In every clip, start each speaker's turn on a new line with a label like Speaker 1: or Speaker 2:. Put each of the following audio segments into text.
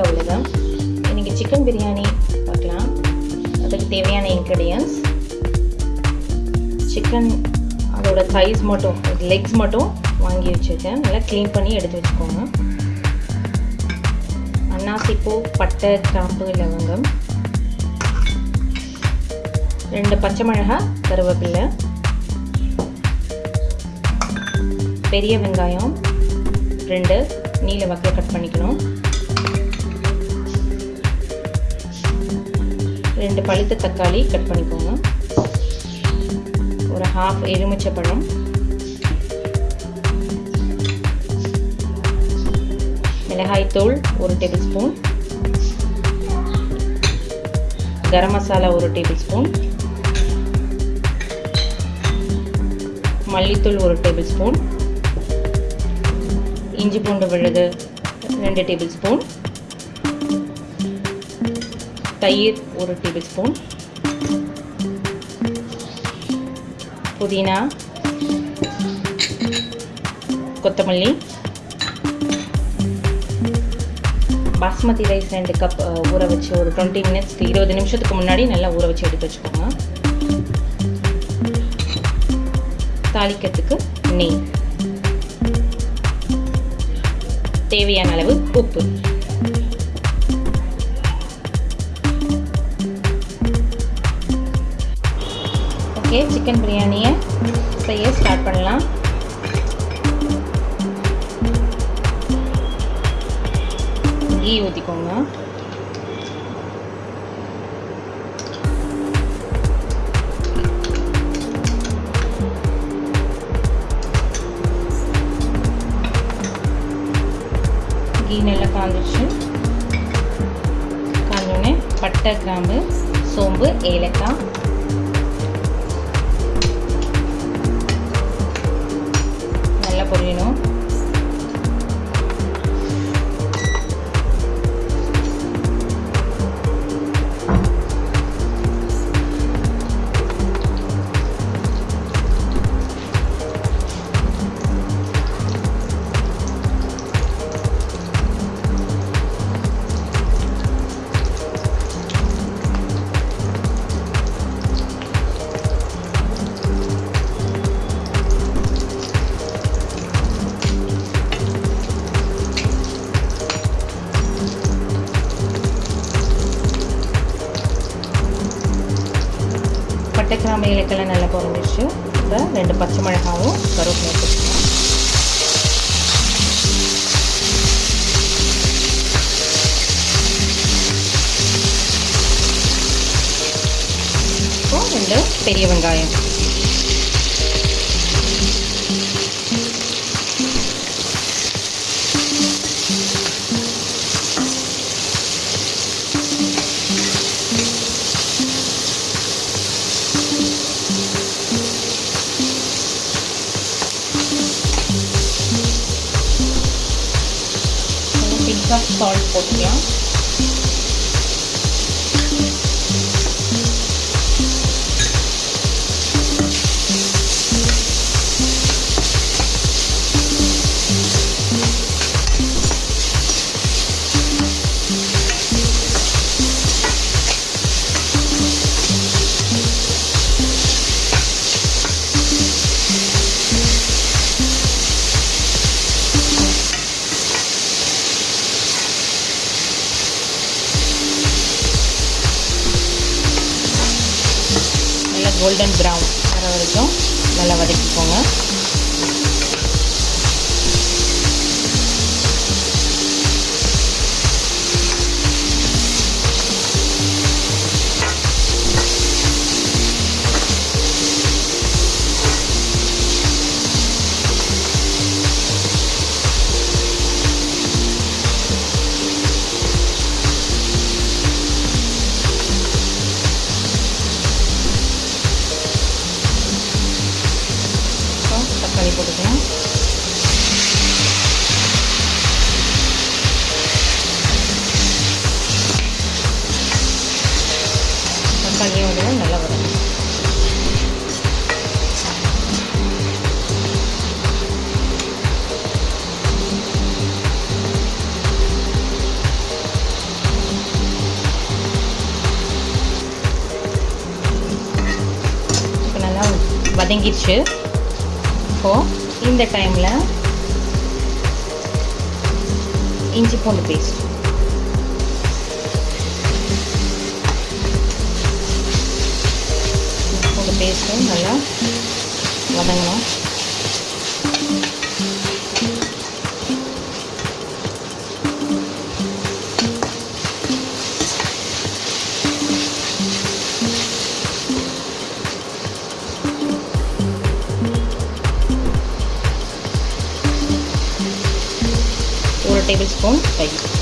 Speaker 1: Welcome அவ்வளோதான் இன்றைக்கி chicken biryani பார்க்கலாம். அதுக்கு தேவையான இன்க்ரீடியன்ஸ் சிக்கன் அதோட சைஸ் மட்டும் லெக்ஸ் மட்டும் வாங்கி வச்சுருக்கேன். நல்லா க்ளீன் பண்ணி எடுத்து வச்சுக்கோங்க. அன்னாசிப்பூ பட்டை கிராம்பு லவங்கம். ரெண்டு பச்சை மிளகாய் கருவேப்பில்லை பெரிய வெங்காயம். ரெண்டு நீல வகையில் கட் பண்ணிக்கணும். ரெண்டு பழுத்த தக்காளி கட் பண்ணிக்கோங்க ஒரு ஹாஃப் எலுமிச்சை பழம் மிளகாய்த்தூள் ஒரு டேபிள் ஸ்பூன் கரம் மசாலா ஒரு டேபிள் ஸ்பூன் மல்லித்தூள் ஒரு டேபிள் ஸ்பூன் இஞ்சி பூண்டு விழுது ரெண்டு டேபிள் ஸ்பூன் தயிர் ஒரு டேபிள் ஸ்பூன். புதினா. கொத்தமல்லி. பாஸ்மதி ரைஸ் ரெண்டு கப் ஊற வச்சு ஒரு டுவெண்ட்டி மினிட்ஸ்க்கு இருபது நிமிஷத்துக்கு முன்னாடி நல்லா ஊற வச்சு எடுத்து வச்சுக்கோங்க. தாளிக்கிறதுக்கு நெய். தேவையான அளவு உப்பு. ஓகே சிக்கன் பிரியாணியை செய்ய ஸ்டார்ட் பண்ணலாம். கீ ஊற்றிக்கோங்க கீ நல்லா காந்துச்சு காஞ்சோடனே பட்டை கிராம்பு சோம்பு ஏலக்காய் கிராம்பு நல்லா பொறிஞ்சிச்சு இப்போ ரெண்டு பச்சை மிளகாவும் கருவேப்பிலை வச்சுக்கலாம் இப்போ ரெண்டு பெரிய வெங்காயம். பிங்காக சால்ட் போட்டுக்கலாம் நல்லா கோல்டன் ப்ரௌன் வர வரைக்கும் நல்லா வதக்கிக்கோங்க. வதங்கிடுச்சு இப்போது இந்த டைமில் இஞ்சி பூண்டு பேஸ்ட் பூண்டு பேஸ்ட்டும் நல்லா வதங்கணும். con 20.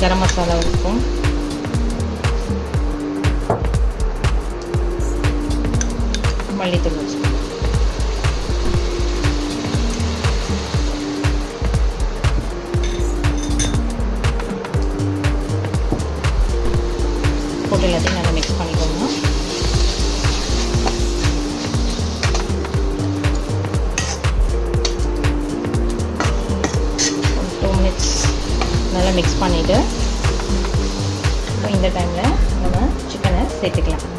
Speaker 1: கரம் மசாலா ஒரு ஸ்பூன் மல்லித்தூள் நல்லா மிக்ஸ் பண்ணிவிட்டு இப்போ இந்த டைமில் நம்ம சிக்கனை சேர்த்துக்கலாம்.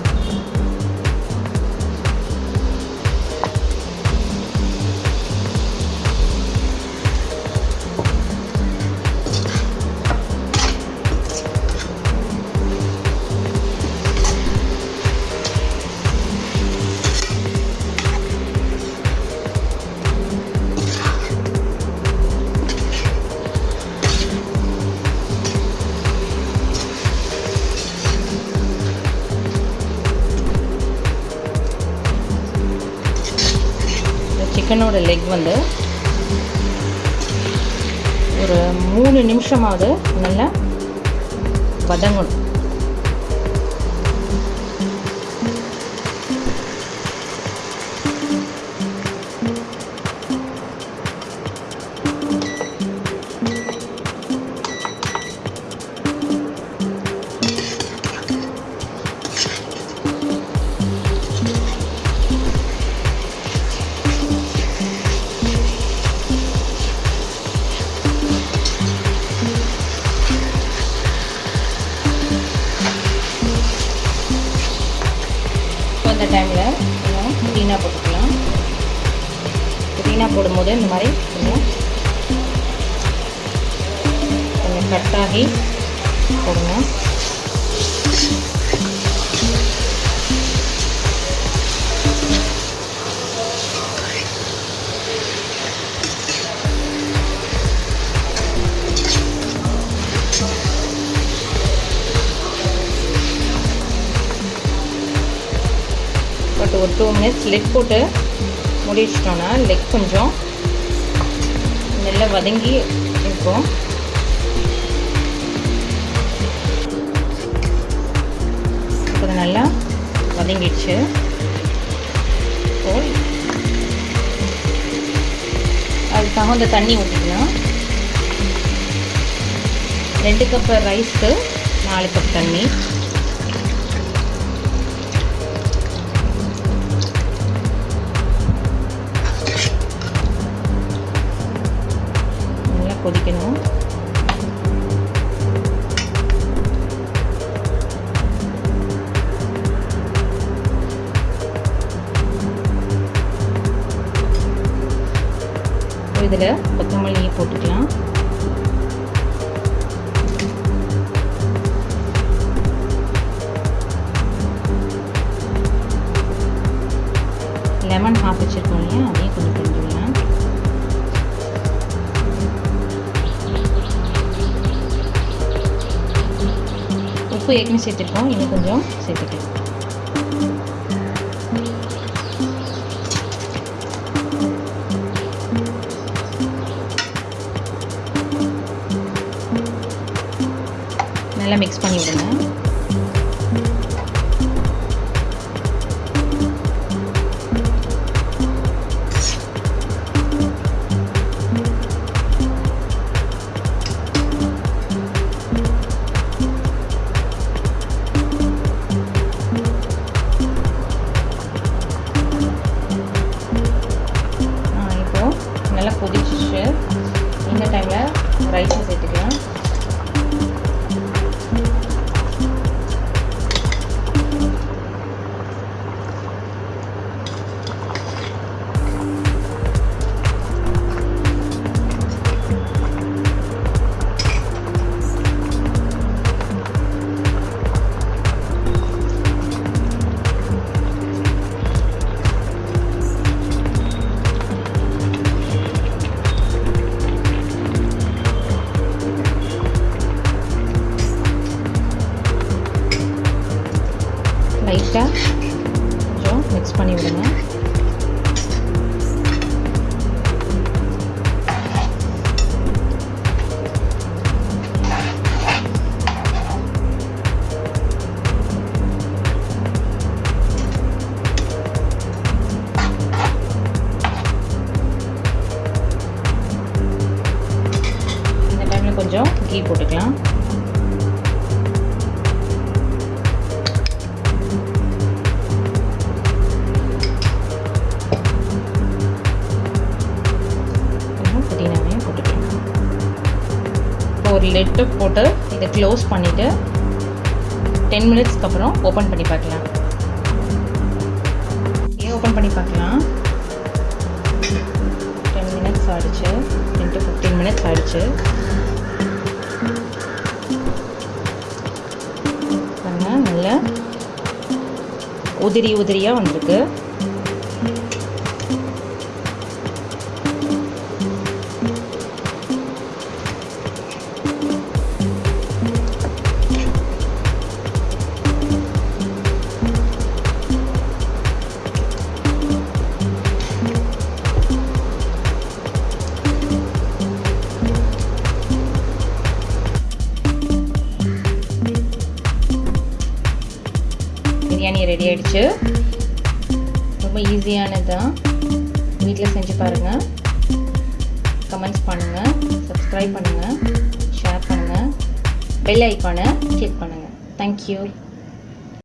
Speaker 1: லெக் வந்து ஒரு மூணு நிமிஷமாவது நல்லா வதங்கணும். புதினா போட்டுக்கலாம். புதினா போடும்போது இந்த மாதிரி கொஞ்சம் கட்டாகி போடுங்க லெக் போட்டு மூடி வச்சிட்டோன்னா லெக் கொஞ்சம் நல்லா வதங்கி இருக்கும். இப்போ நல்லா வதங்கிடுச்சு. இப்போ அதுக்கு தகுந்த தண்ணி ஊற்றிக்கலாம் ரெண்டு கப் ரைஸ்க்கு நாலு கப் தண்ணி. கொதிக்கணும். இதில் கொத்தமல்லியை போட்டுக்கலாம். லெமன் ஹாஃப் வச்சுருக்கோம் இல்லையா? அதையும் உப்பு ஏற்கனவே சேர்த்துருக்கோம். இன்னும் கொஞ்சம் சேர்த்துக்கலாம். நல்லா மிக்ஸ் பண்ணி விடுங்க லெட்டு போட்டு இதை க்ளோஸ் பண்ணிவிட்டு டென் மினிட்ஸ்க்கு அப்புறம் ஓப்பன் பண்ணி பார்க்கலாம். ஏன் ஓப்பன் பண்ணி பார்க்கலாம்? டென் மினிட்ஸ் ஆகிடுச்சு டென் டு ஃபிஃப்டீன் மினிட்ஸ் ஆகிடுச்சு பாருங்கள் நல்ல உதிரி உதிரியாக வந்திருக்கு. ரெடி ஆகிடுச்சு ரொம்ப ஈஸியானது தான் வீட்டில் செஞ்சு பாருங்கள் கமெண்ட்ஸ் பண்ணுங்கள் சப்ஸ்கிரைப் பண்ணுங்கள் ஷேர் பண்ணுங்கள் பெல் ஐக்கானை கிளிக் பண்ணுங்கள் தேங்க்யூ